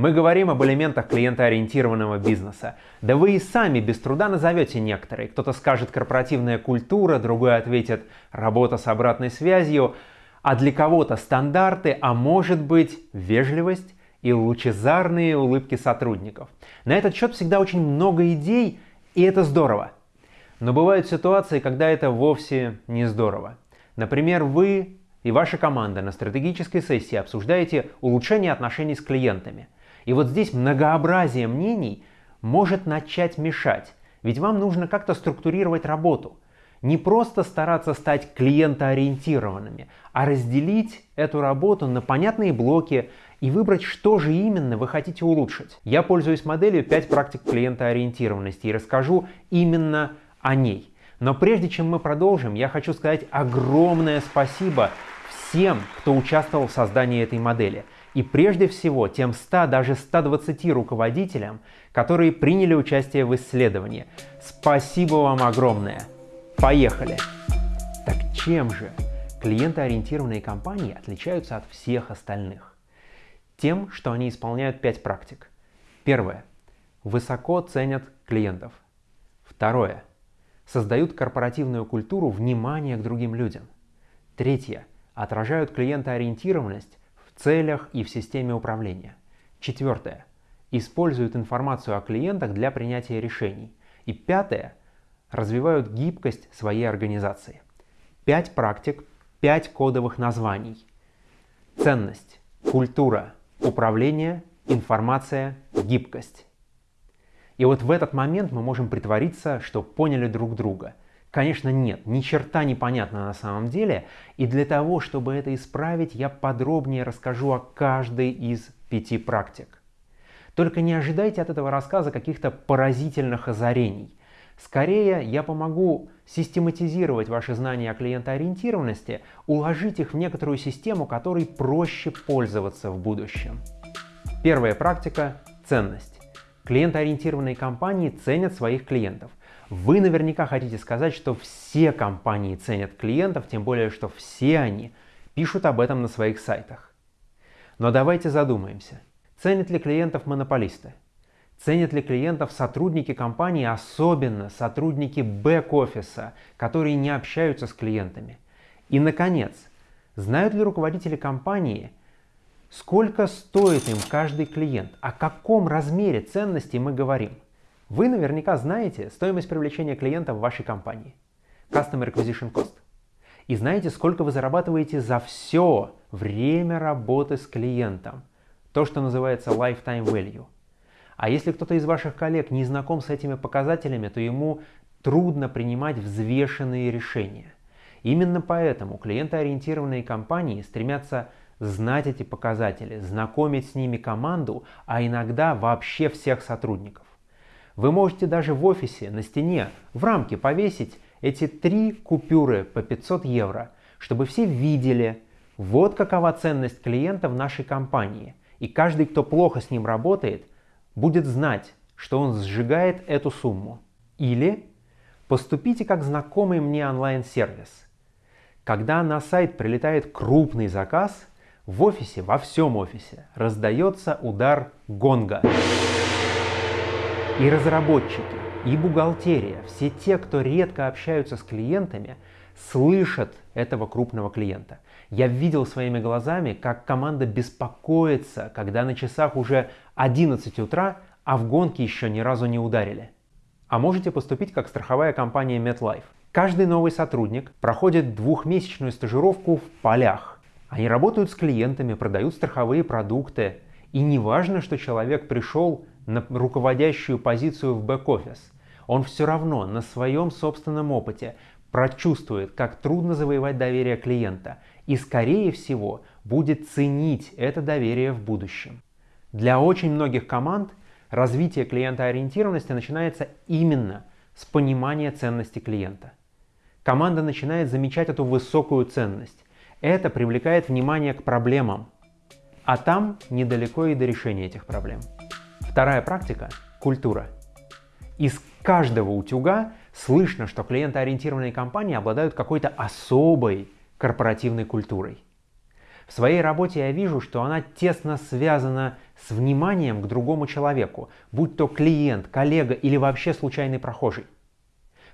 Мы говорим об элементах клиентоориентированного бизнеса. Да вы и сами без труда назовете некоторые. Кто-то скажет корпоративная культура, другой ответит работа с обратной связью, а для кого-то стандарты, а может быть вежливость и лучезарные улыбки сотрудников. На этот счет всегда очень много идей, и это здорово. Но бывают ситуации, когда это вовсе не здорово. Например, вы и ваша команда на стратегической сессии обсуждаете улучшение отношений с клиентами. И вот здесь многообразие мнений может начать мешать, ведь вам нужно как-то структурировать работу. Не просто стараться стать клиентоориентированными, а разделить эту работу на понятные блоки и выбрать, что же именно вы хотите улучшить. Я пользуюсь моделью 5 практик клиентоориентированности и расскажу именно о ней. Но прежде чем мы продолжим, я хочу сказать огромное спасибо всем, кто участвовал в создании этой модели. И прежде всего тем 100, даже 120 руководителям, которые приняли участие в исследовании. Спасибо вам огромное! Поехали! Так чем же клиентоориентированные компании отличаются от всех остальных? Тем, что они исполняют 5 практик. Первое. Высоко ценят клиентов. Второе. Создают корпоративную культуру внимания к другим людям. Третье. Отражают клиентоориентированность целях и в системе управления. Четвертое. Используют информацию о клиентах для принятия решений. И пятое развивают гибкость своей организации. Пять практик, пять кодовых названий. Ценность, культура, управление, информация, гибкость. И вот в этот момент мы можем притвориться, что поняли друг друга. Конечно, нет, ни черта не понятно на самом деле, и для того, чтобы это исправить, я подробнее расскажу о каждой из пяти практик. Только не ожидайте от этого рассказа каких-то поразительных озарений. Скорее, я помогу систематизировать ваши знания о клиентоориентированности, уложить их в некоторую систему, которой проще пользоваться в будущем. Первая практика – ценность. Клиентоориентированные компании ценят своих клиентов. Вы наверняка хотите сказать, что все компании ценят клиентов, тем более, что все они пишут об этом на своих сайтах. Но давайте задумаемся. Ценят ли клиентов монополисты? Ценят ли клиентов сотрудники компании, особенно сотрудники бэк-офиса, которые не общаются с клиентами? И, наконец, знают ли руководители компании, сколько стоит им каждый клиент, о каком размере ценности мы говорим? Вы наверняка знаете стоимость привлечения клиента в вашей компании. Customer Acquisition Cost. И знаете, сколько вы зарабатываете за все время работы с клиентом. То, что называется Lifetime Value – а если кто-то из ваших коллег не знаком с этими показателями, то ему трудно принимать взвешенные решения. Именно поэтому клиентоориентированные компании стремятся знать эти показатели, знакомить с ними команду, а иногда вообще всех сотрудников. Вы можете даже в офисе на стене в рамке повесить эти три купюры по 500 евро, чтобы все видели, вот какова ценность клиента в нашей компании. И каждый, кто плохо с ним работает, будет знать, что он сжигает эту сумму. Или поступите как знакомый мне онлайн-сервис. Когда на сайт прилетает крупный заказ, в офисе, во всем офисе, раздается удар гонга. И разработчики, и бухгалтерия, все те, кто редко общаются с клиентами, слышат этого крупного клиента. Я видел своими глазами, как команда беспокоится, когда на часах уже 11 утра, а в гонке еще ни разу не ударили. А можете поступить как страховая компания MetLife. Каждый новый сотрудник проходит двухмесячную стажировку в полях. Они работают с клиентами, продают страховые продукты. И не важно, что человек пришел на руководящую позицию в бэк-офис. Он все равно на своем собственном опыте прочувствует, как трудно завоевать доверие клиента и, скорее всего, будет ценить это доверие в будущем. Для очень многих команд развитие клиентоориентированности начинается именно с понимания ценности клиента. Команда начинает замечать эту высокую ценность. Это привлекает внимание к проблемам, а там недалеко и до решения этих проблем. Вторая практика – культура. Из каждого утюга слышно, что клиентоориентированные компании обладают какой-то особой корпоративной культурой. В своей работе я вижу, что она тесно связана с вниманием к другому человеку, будь то клиент, коллега или вообще случайный прохожий.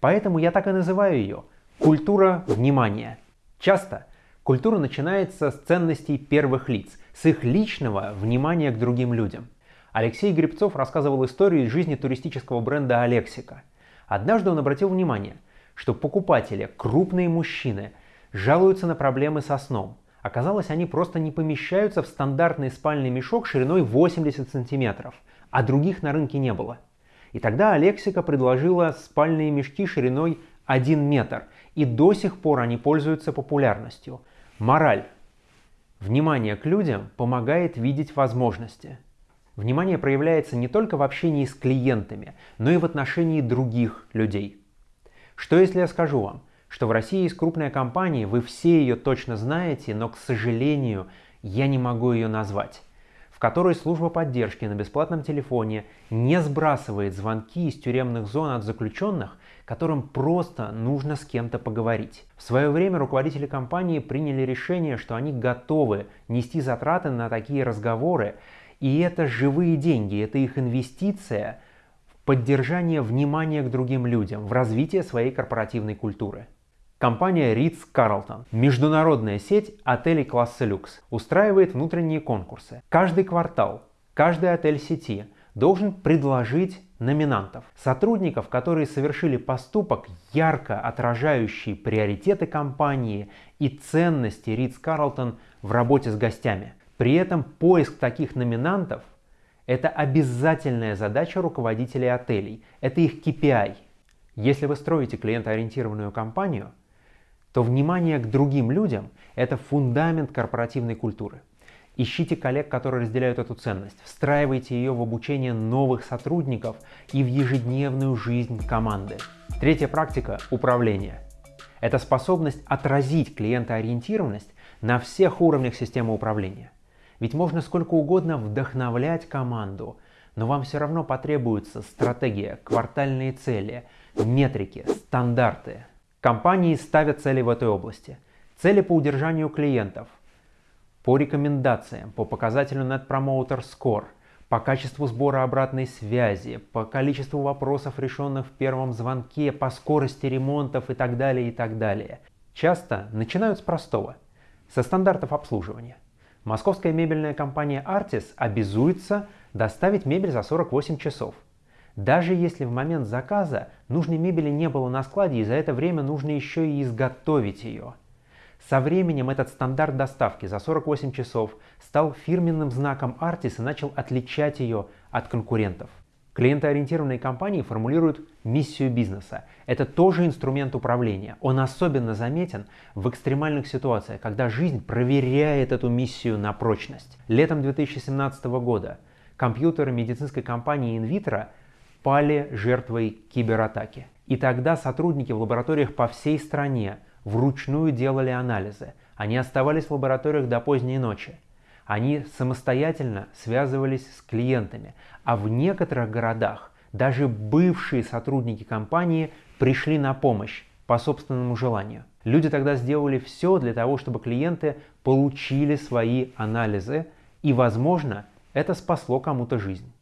Поэтому я так и называю ее – культура внимания. Часто культура начинается с ценностей первых лиц, с их личного внимания к другим людям. Алексей Грибцов рассказывал историю из жизни туристического бренда «Алексика». Однажды он обратил внимание, что покупатели, крупные мужчины, жалуются на проблемы со сном – Оказалось, они просто не помещаются в стандартный спальный мешок шириной 80 сантиметров, а других на рынке не было. И тогда Алексика предложила спальные мешки шириной 1 метр, и до сих пор они пользуются популярностью. Мораль. Внимание к людям помогает видеть возможности. Внимание проявляется не только в общении с клиентами, но и в отношении других людей. Что если я скажу вам, что в России есть крупная компания, вы все ее точно знаете, но, к сожалению, я не могу ее назвать, в которой служба поддержки на бесплатном телефоне не сбрасывает звонки из тюремных зон от заключенных, которым просто нужно с кем-то поговорить. В свое время руководители компании приняли решение, что они готовы нести затраты на такие разговоры, и это живые деньги, это их инвестиция в поддержание внимания к другим людям, в развитие своей корпоративной культуры. Компания Ritz-Carlton, международная сеть отелей класса люкс, устраивает внутренние конкурсы. Каждый квартал, каждый отель сети должен предложить номинантов, сотрудников, которые совершили поступок, ярко отражающий приоритеты компании и ценности Ritz-Carlton в работе с гостями. При этом поиск таких номинантов – это обязательная задача руководителей отелей, это их KPI. Если вы строите клиентоориентированную компанию – то внимание к другим людям – это фундамент корпоративной культуры. Ищите коллег, которые разделяют эту ценность, встраивайте ее в обучение новых сотрудников и в ежедневную жизнь команды. Третья практика – управление. Это способность отразить клиентоориентированность на всех уровнях системы управления. Ведь можно сколько угодно вдохновлять команду, но вам все равно потребуется стратегия, квартальные цели, метрики, стандарты – Компании ставят цели в этой области. Цели по удержанию клиентов, по рекомендациям, по показателю Net Promoter Score, по качеству сбора обратной связи, по количеству вопросов, решенных в первом звонке, по скорости ремонтов и так далее, и так далее. Часто начинают с простого, со стандартов обслуживания. Московская мебельная компания Artis обязуется доставить мебель за 48 часов – даже если в момент заказа нужной мебели не было на складе и за это время нужно еще и изготовить ее. Со временем этот стандарт доставки за 48 часов стал фирменным знаком Artis и начал отличать ее от конкурентов. Клиентоориентированные компании формулируют миссию бизнеса. Это тоже инструмент управления. Он особенно заметен в экстремальных ситуациях, когда жизнь проверяет эту миссию на прочность. Летом 2017 года компьютеры медицинской компании Invitro пали жертвой кибератаки. И тогда сотрудники в лабораториях по всей стране вручную делали анализы. Они оставались в лабораториях до поздней ночи. Они самостоятельно связывались с клиентами. А в некоторых городах даже бывшие сотрудники компании пришли на помощь по собственному желанию. Люди тогда сделали все для того, чтобы клиенты получили свои анализы, и, возможно, это спасло кому-то жизнь.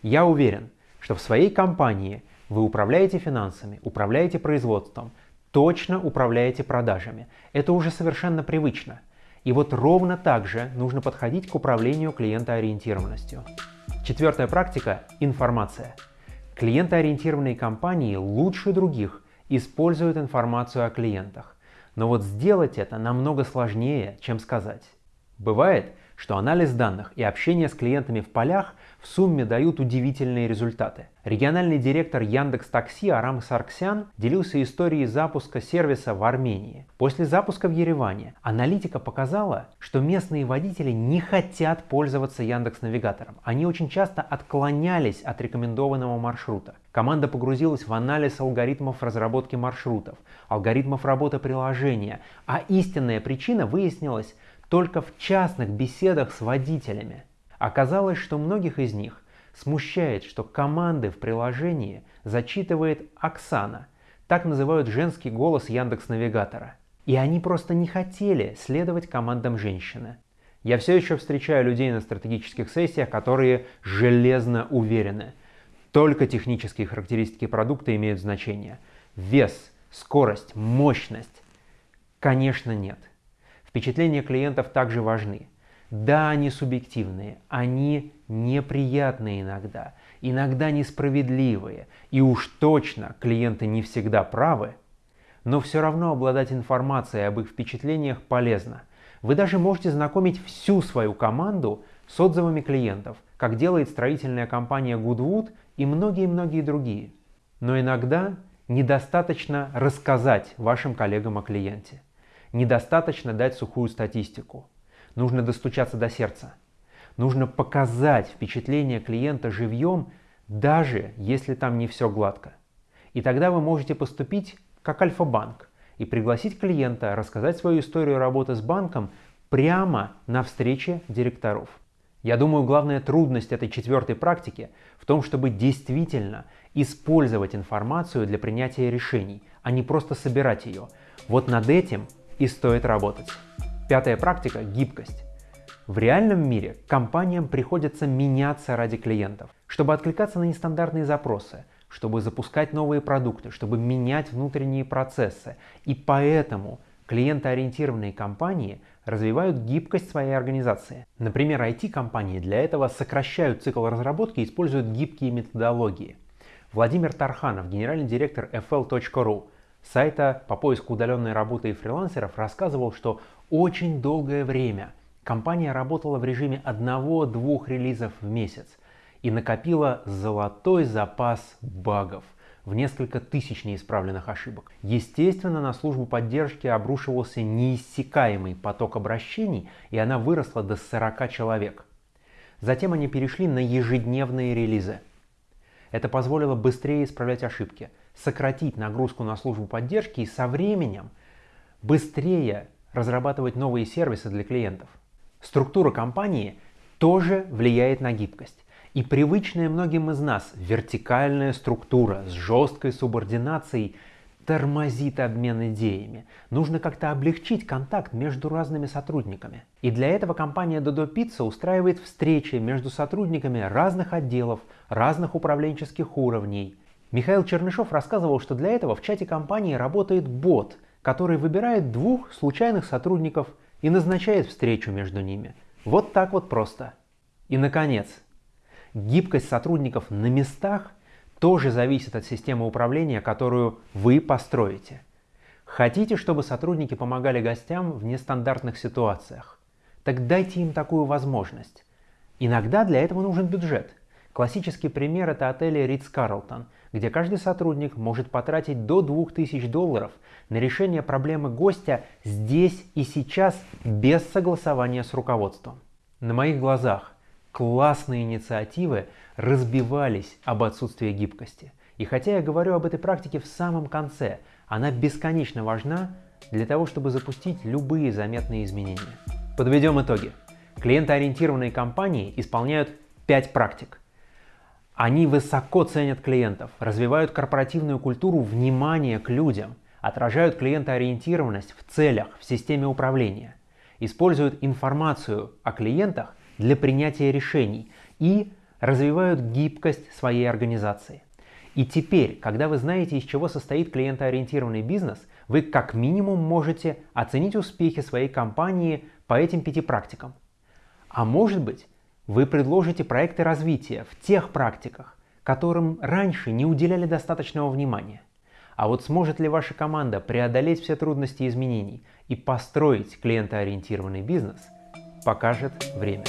Я уверен, что в своей компании вы управляете финансами, управляете производством, точно управляете продажами. Это уже совершенно привычно. И вот ровно так же нужно подходить к управлению клиентоориентированностью. Четвертая практика – информация. Клиентоориентированные компании лучше других используют информацию о клиентах. Но вот сделать это намного сложнее, чем сказать. Бывает, что анализ данных и общение с клиентами в полях в сумме дают удивительные результаты. Региональный директор Яндекс Такси Арам Сарксян делился историей запуска сервиса в Армении. После запуска в Ереване аналитика показала, что местные водители не хотят пользоваться Яндекс Навигатором. Они очень часто отклонялись от рекомендованного маршрута. Команда погрузилась в анализ алгоритмов разработки маршрутов, алгоритмов работы приложения, а истинная причина выяснилась только в частных беседах с водителями. Оказалось, что многих из них смущает, что команды в приложении зачитывает Оксана, так называют женский голос Яндекс Навигатора. И они просто не хотели следовать командам женщины. Я все еще встречаю людей на стратегических сессиях, которые железно уверены. Только технические характеристики продукта имеют значение. Вес, скорость, мощность. Конечно, нет. Впечатления клиентов также важны. Да, они субъективные, они неприятные иногда, иногда несправедливые, и уж точно клиенты не всегда правы, но все равно обладать информацией об их впечатлениях полезно – вы даже можете знакомить всю свою команду с отзывами клиентов, как делает строительная компания Goodwood и многие-многие другие. Но иногда недостаточно рассказать вашим коллегам о клиенте. Недостаточно дать сухую статистику. Нужно достучаться до сердца. Нужно показать впечатление клиента живьем, даже если там не все гладко. И тогда вы можете поступить как Альфа-банк и пригласить клиента рассказать свою историю работы с банком прямо на встрече директоров. Я думаю, главная трудность этой четвертой практики в том, чтобы действительно использовать информацию для принятия решений, а не просто собирать ее. Вот над этим и стоит работать. Пятая практика – гибкость. В реальном мире компаниям приходится меняться ради клиентов, чтобы откликаться на нестандартные запросы, чтобы запускать новые продукты, чтобы менять внутренние процессы. И поэтому клиентоориентированные компании развивают гибкость своей организации. Например, IT-компании для этого сокращают цикл разработки и используют гибкие методологии. Владимир Тарханов, генеральный директор fl.ru, сайта по поиску удаленной работы и фрилансеров, рассказывал, что очень долгое время компания работала в режиме одного-двух релизов в месяц и накопила золотой запас багов в несколько тысяч неисправленных ошибок. Естественно, на службу поддержки обрушивался неиссякаемый поток обращений, и она выросла до 40 человек. Затем они перешли на ежедневные релизы. Это позволило быстрее исправлять ошибки, сократить нагрузку на службу поддержки и со временем быстрее разрабатывать новые сервисы для клиентов. Структура компании тоже влияет на гибкость. И привычная многим из нас вертикальная структура с жесткой субординацией тормозит обмен идеями. Нужно как-то облегчить контакт между разными сотрудниками. И для этого компания Dodo Pizza устраивает встречи между сотрудниками разных отделов, разных управленческих уровней. Михаил Чернышов рассказывал, что для этого в чате компании работает бот, который выбирает двух случайных сотрудников и назначает встречу между ними. Вот так вот просто. И, наконец, Гибкость сотрудников на местах тоже зависит от системы управления, которую вы построите. Хотите, чтобы сотрудники помогали гостям в нестандартных ситуациях? Так дайте им такую возможность. Иногда для этого нужен бюджет. Классический пример – это отели Ридс-Карлтон, где каждый сотрудник может потратить до 2000 долларов на решение проблемы гостя здесь и сейчас без согласования с руководством. На моих глазах классные инициативы разбивались об отсутствии гибкости. И хотя я говорю об этой практике в самом конце, она бесконечно важна для того, чтобы запустить любые заметные изменения. Подведем итоги. Клиентоориентированные компании исполняют 5 практик. Они высоко ценят клиентов, развивают корпоративную культуру внимания к людям, отражают клиентоориентированность в целях, в системе управления, используют информацию о клиентах для принятия решений и развивают гибкость своей организации. И теперь, когда вы знаете, из чего состоит клиентоориентированный бизнес, вы как минимум можете оценить успехи своей компании по этим пяти практикам. А может быть, вы предложите проекты развития в тех практиках, которым раньше не уделяли достаточного внимания. А вот сможет ли ваша команда преодолеть все трудности изменений и построить клиентоориентированный бизнес, покажет время.